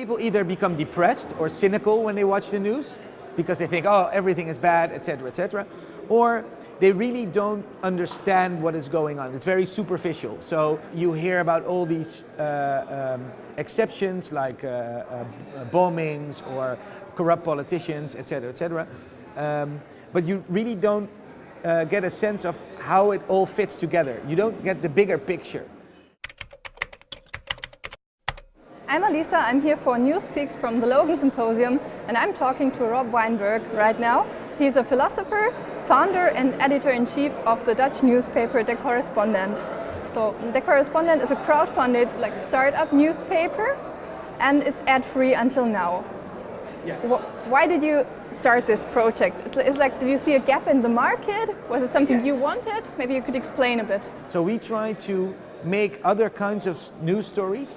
People either become depressed or cynical when they watch the news because they think, oh, everything is bad, etc., etc., or they really don't understand what is going on. It's very superficial. So you hear about all these uh, um, exceptions like uh, uh, bombings or corrupt politicians, etc., etc. Um, but you really don't uh, get a sense of how it all fits together. You don't get the bigger picture. I'm Alisa, I'm here for NewsPeaks from the Logan Symposium and I'm talking to Rob Wijnberg right now. He's a philosopher, founder and editor-in-chief of the Dutch newspaper De Correspondent. So De Correspondent is a crowdfunded like startup newspaper and it's ad-free until now. Yes. Why did you start this project? It's like, did you see a gap in the market? Was it something yes. you wanted? Maybe you could explain a bit. So we try to make other kinds of news stories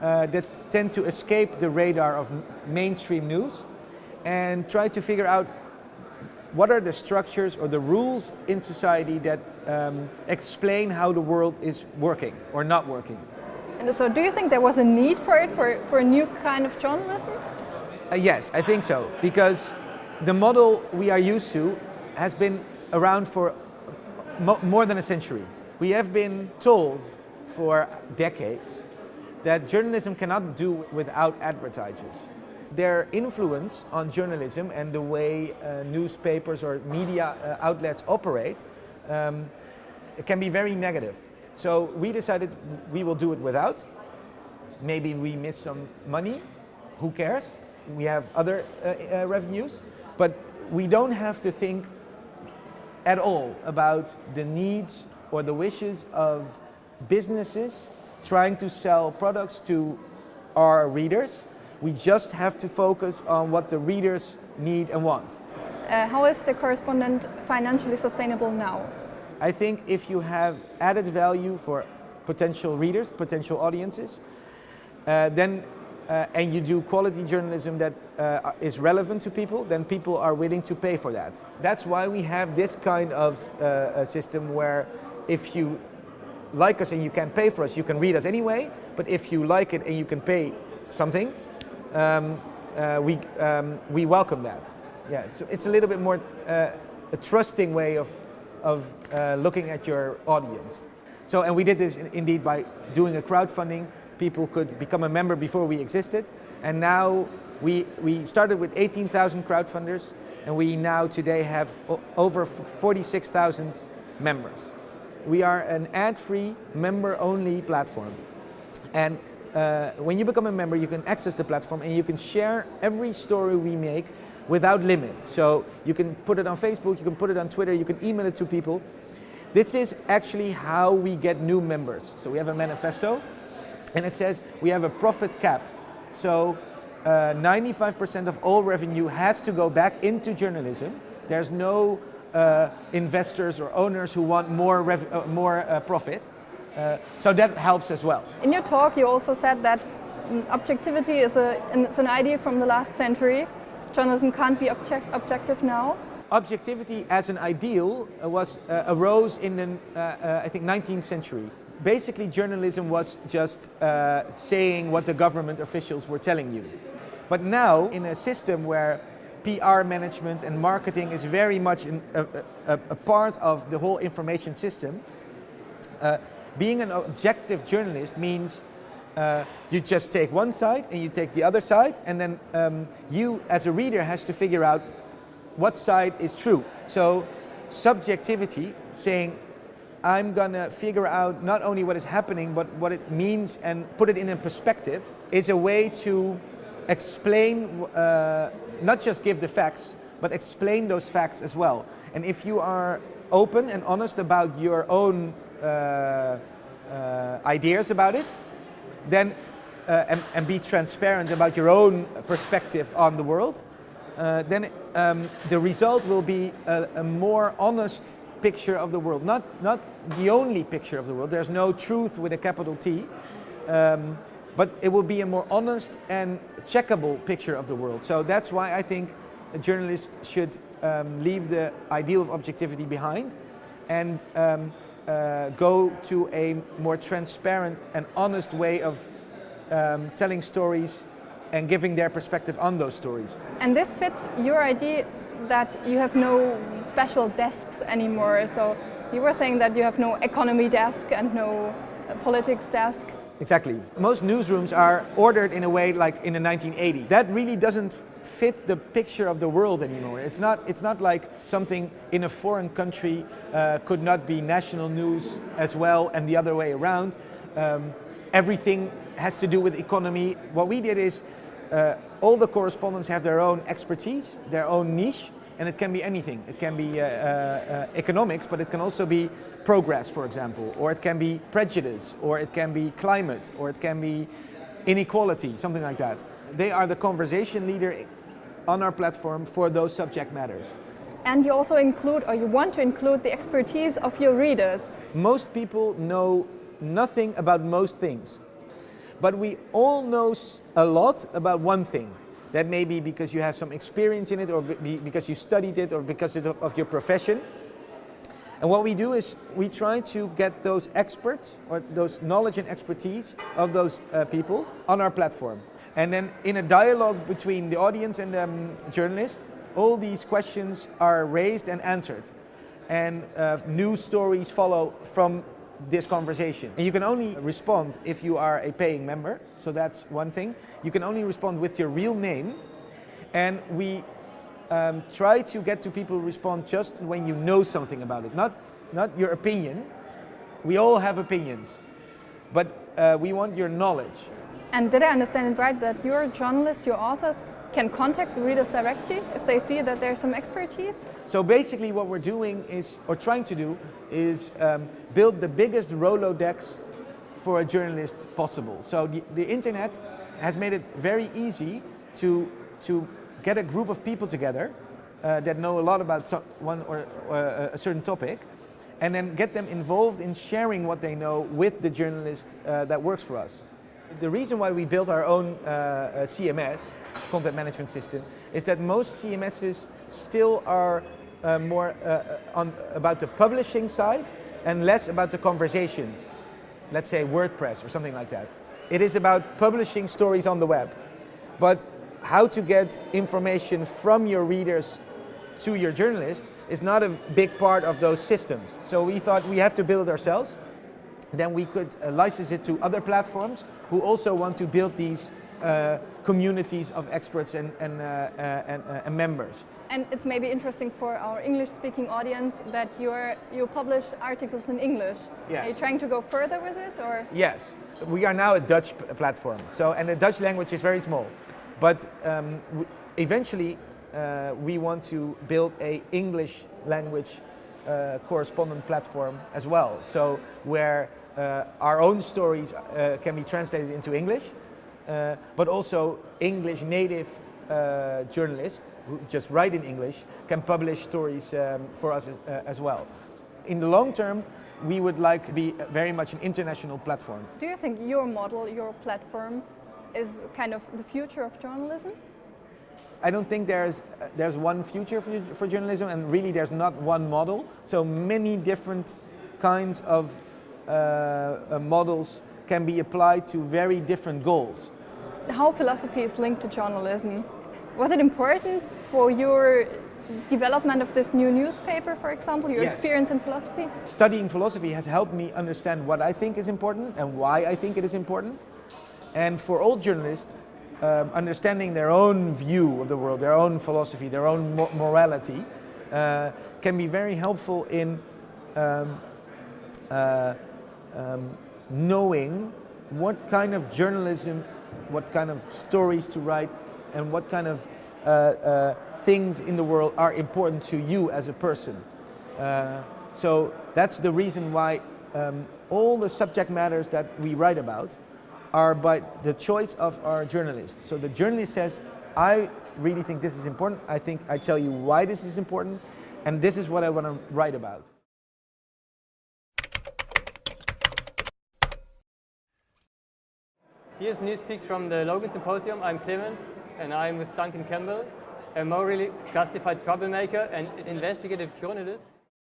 uh, that tend to escape the radar of mainstream news and try to figure out what are the structures or the rules in society that um, explain how the world is working or not working. And so do you think there was a need for it, for, for a new kind of journalism? Uh, yes, I think so, because the model we are used to has been around for mo more than a century. We have been told for decades that journalism cannot do without advertisers. Their influence on journalism and the way uh, newspapers or media uh, outlets operate um, can be very negative. So we decided we will do it without. Maybe we miss some money, who cares? We have other uh, uh revenues, but we don't have to think at all about the needs or the wishes of businesses trying to sell products to our readers. We just have to focus on what the readers need and want. Uh, how is the correspondent financially sustainable now? I think if you have added value for potential readers, potential audiences, uh, then uh, and you do quality journalism that uh, is relevant to people, then people are willing to pay for that. That's why we have this kind of uh, system where if you like us and you can pay for us, you can read us anyway. But if you like it and you can pay something, um, uh, we, um, we welcome that. Yeah, so it's a little bit more uh, a trusting way of, of uh, looking at your audience. So, and we did this indeed by doing a crowdfunding. People could become a member before we existed. And now we, we started with 18,000 crowdfunders and we now today have over 46,000 members. We are an ad-free, member-only platform. And uh, when you become a member, you can access the platform and you can share every story we make without limit. So you can put it on Facebook, you can put it on Twitter, you can email it to people. This is actually how we get new members. So we have a manifesto and it says we have a profit cap. So 95% uh, of all revenue has to go back into journalism. There's no uh, investors or owners who want more, uh, more uh, profit. Uh, so that helps as well. In your talk you also said that mm, objectivity is a, it's an idea from the last century. Journalism can't be object, objective now. Objectivity as an ideal uh, was uh, arose in the, I think, 19th century. Basically journalism was just saying what the government officials were telling you. But now, in a system where PR management and marketing is very much in, a, a, a, part of the whole information system. Uh, being an objective journalist means uh, you just take one side and you take the other side and then um, you as a reader has to figure out what side is true. So subjectivity, saying I'm gonna figure out not only what is happening but what it means and put it in a perspective is a way to explain, uh, not just give the facts, but explain those facts as well. And if you are open and honest about your own uh, uh, ideas about it, then uh, and, and, be transparent about your own perspective on the world, uh, then um, the result will be a, a, more honest picture of the world. Not, not the only picture of the world. There's no truth with a capital T. Um, but it will be a more honest and checkable picture of the world. So that's why I think a journalist should um, leave the ideal of objectivity behind and um, uh, go to a more transparent and honest way of um, telling stories and giving their perspective on those stories. And this fits your idea that you have no special desks anymore. So you were saying that you have no economy desk and no uh, politics desk. Exactly. Most newsrooms are ordered in a way like in the 1980s. That really doesn't fit the picture of the world anymore. It's not, it's not like something in a foreign country uh, could not be national news as well and the other way around. Um, everything has to do with economy. What we did is uh, all the correspondents have their own expertise, their own niche, and it can be anything. It can be uh, uh, economics, but it can also be progress, for example, or it can be prejudice, or it can be climate, or it can be inequality, something like that. They are the conversation leader on our platform for those subject matters. And you also include, or you want to include, the expertise of your readers. Most people know nothing about most things, but we all know a lot about one thing. That may be because you have some experience in it or because you studied it or because of your profession. And what we do is we try to get those experts or those knowledge and expertise of those uh, people on our platform. And then in a dialogue between the audience and the um, journalists, all these questions are raised and answered. And uh, news stories follow from this conversation. And you can only respond if you are a paying member, so that's one thing. You can only respond with your real name, and we um, try to get to people respond just when you know something about it, not, not your opinion. We all have opinions, but uh, we want your knowledge. And did I understand it right that your journalists, your authors, can contact the readers directly if they see that there's some expertise? So basically what we're doing is, or trying to do, is um, build the biggest Rolodex for a journalist possible. So the, the internet has made it very easy to, to get a group of people together uh, that know a lot about one or, uh, a certain topic and then get them involved in sharing what they know with the journalist uh, that works for us. The reason why we built our own uh, uh, CMS, content management system, is that most CMSs still are uh, more on, about the publishing side and less about the conversation. Let's say WordPress or something like that. It is about publishing stories on the web. But how to get information from your readers to your journalist is not a big part of those systems. So we thought we have to build ourselves. Then we could uh, license it to other platforms who also want to build these uh, communities of experts and, and, uh, uh and, uh, and, members. And it's maybe interesting for our English-speaking audience that you're, you publish articles in English. Yes. Are you trying to go further with it? or? Yes. We are now a Dutch platform, so, and the Dutch language is very small. But um, eventually uh, we want to build a English language uh, correspondent platform as well. So where uh, our own stories uh, can be translated into English, uh, but also English native uh, journalists who just write in English can publish stories um, for us as well. In the long term, we would like to be very much an international platform. Do you think your model, your platform, is kind of the future of journalism? I don't think there's, uh, there's one future for, for journalism and really there's not one model. So many different kinds of uh, uh, models can be applied to very different goals. How philosophy is linked to journalism. Was it important for your development of this new newspaper, for example, your yes. experience in philosophy? Studying philosophy has helped me understand what I think is important and why I think it is important. And for all journalists, um, understanding their own view of the world, their own philosophy, their own mo morality, uh, can be very helpful in um, uh, um, knowing what kind of journalism, what kind of stories to write, and what kind of uh, uh things in the world are important to you as a person. Uh, so that's the reason why um, all the subject matters that we write about are by the choice of our journalist. So the journalist says, I really think this is important. I think I tell you why this is important. And this is what I want to write about. Here's Newspeaks from the Logan Symposium. I'm Clemens, and I'm with Duncan Campbell, a morally justified troublemaker and investigative journalist.